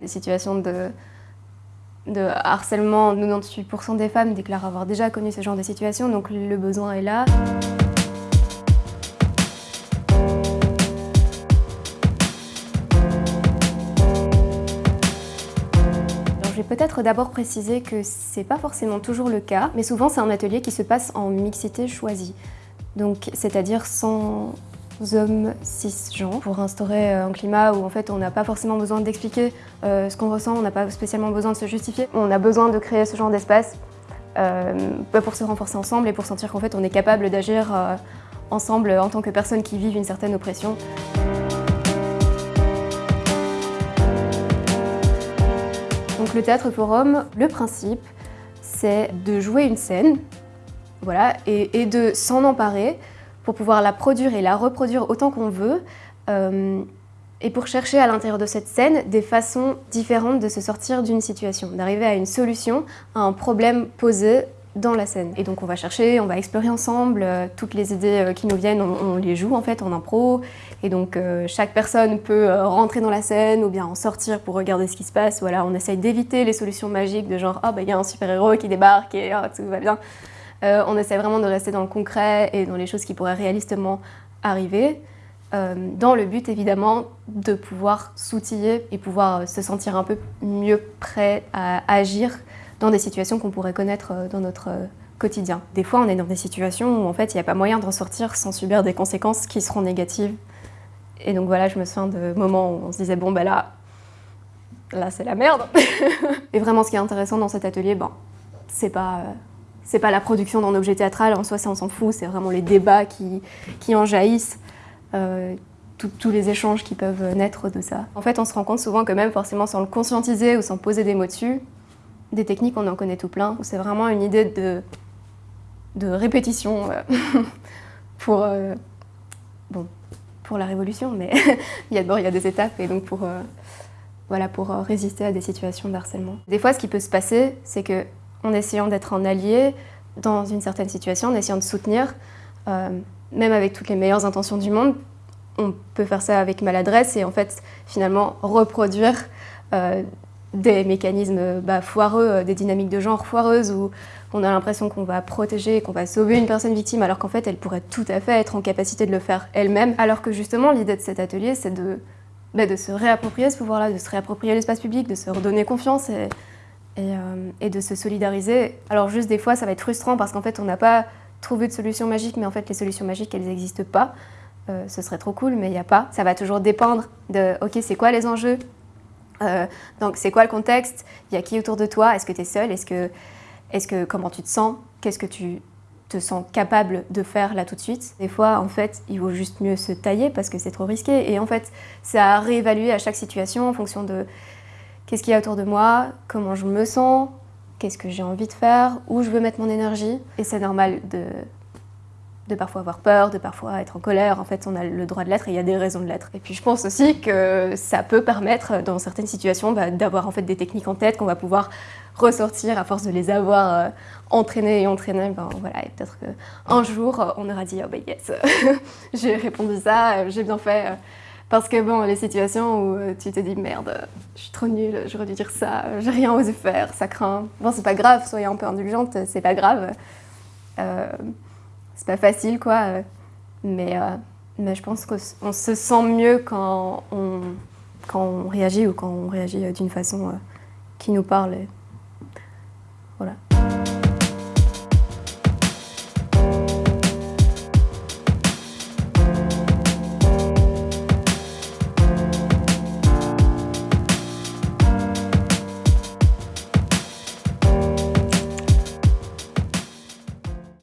Des situations de, de harcèlement, 98% des femmes déclarent avoir déjà connu ce genre de situation, donc le besoin est là. je vais peut-être d'abord préciser que c'est pas forcément toujours le cas, mais souvent c'est un atelier qui se passe en mixité choisie. Donc c'est-à-dire sans hommes cisgenres pour instaurer euh, un climat où en fait on n'a pas forcément besoin d'expliquer euh, ce qu'on ressent, on n'a pas spécialement besoin de se justifier. On a besoin de créer ce genre d'espace euh, pour se renforcer ensemble et pour sentir qu'en fait on est capable d'agir ensemble en tant que personnes qui vivent une certaine oppression. Donc le théâtre forum, le principe, c'est de jouer une scène voilà, et de s'en emparer pour pouvoir la produire et la reproduire autant qu'on veut, euh, et pour chercher à l'intérieur de cette scène des façons différentes de se sortir d'une situation, d'arriver à une solution à un problème posé dans la scène. Et donc on va chercher, on va explorer ensemble, euh, toutes les idées euh, qui nous viennent, on, les joue en fait en impro, et donc chaque personne peut rentrer dans la scène ou bien en sortir pour regarder ce qui se passe, voilà, on essaye d'éviter les solutions magiques de genre « ah bah il y a un super-héros qui débarque et oh, tout va bien ». Euh, on essaie vraiment de rester dans le concret et dans les choses qui pourraient réalistement arriver, euh, dans le but évidemment de pouvoir s'outiller et pouvoir se sentir un peu mieux prêt à agir dans des situations qu'on pourrait connaître euh, dans notre quotidien. Des fois, on est dans des situations où en fait, il n'y a pas moyen de ressortir sans subir des conséquences qui seront négatives. Et donc voilà, je me souviens de moments où on se disait, bon ben là, là c'est la merde. et vraiment, ce qui est intéressant dans cet atelier, bon, c'est pas c'est pas la production d'un objet théâtral, en soi ça on s'en fout, c'est vraiment les débats qui, qui en jaillissent, euh, tous les échanges qui peuvent naître de ça. En fait on se rend compte souvent que même forcément sans le conscientiser ou sans poser des mots dessus, des techniques on en connaît tout plein, c'est vraiment une idée de, de répétition euh, pour, euh, bon, pour la révolution, mais d'abord il y a des étapes et donc pour, voilà, pour résister à des situations de harcèlement. Des fois ce qui peut se passer c'est que en essayant d'être un allié dans une certaine situation, en essayant de soutenir, euh, même avec toutes les meilleures intentions du monde, on peut faire ça avec maladresse et en fait finalement reproduire euh, des mécanismes bah, foireux, euh, des dynamiques de genre foireuses où on a l'impression qu'on va protéger, qu'on va sauver une personne victime alors qu'en fait elle pourrait tout à fait être en capacité de le faire elle-même. Alors que justement l'idée de cet atelier c'est de, bah, se réapproprier ce pouvoir-là, de se réapproprier l'espace public, de se redonner confiance et, euh, et, de se solidariser. Alors juste des fois ça va être frustrant parce qu'en fait on n'a pas trouvé de solution magique mais en fait les solutions magiques elles n'existent pas. Euh, ce serait trop cool mais il n'y a pas. Ça va toujours dépendre de ok c'est quoi les enjeux, euh, donc c'est quoi le contexte, il y a qui autour de toi, est-ce que tu es seul, est-ce que, est que comment tu te sens, qu'est-ce que tu te sens capable de faire là tout de suite? Des fois, en fait, il vaut juste mieux se tailler parce que c'est trop risqué. Et en fait, c'est à réévaluer à chaque situation en fonction de qu'est-ce qu'il y a autour de moi, comment je me sens, qu'est-ce que j'ai envie de faire, où je veux mettre mon énergie? Et c'est normal de, de parfois avoir peur, de parfois être en colère. En fait, on a le droit de l'être et il y a des raisons de l'être. Et puis je pense aussi que ça peut permettre, dans certaines situations, bah, d'avoir en fait des techniques en tête qu'on va pouvoir ressortir à force de les avoir euh, entraînées et entraînées. Ben, voilà, et peut-être qu'un jour, on aura dit « Oh ben yes, j'ai répondu ça, j'ai bien fait ». Parce que bon, les situations où euh, tu te dis merde, je suis trop nulle, j'aurais dû dire ça, j'ai rien osé faire, ça craint. Bon, c'est pas grave, soyez un peu indulgente, c'est pas grave. Euh, c'est pas facile quoi, mais, euh, je pense qu'on se sent mieux quand on réagit ou quand on réagit d'une façon qui nous parle. voilà.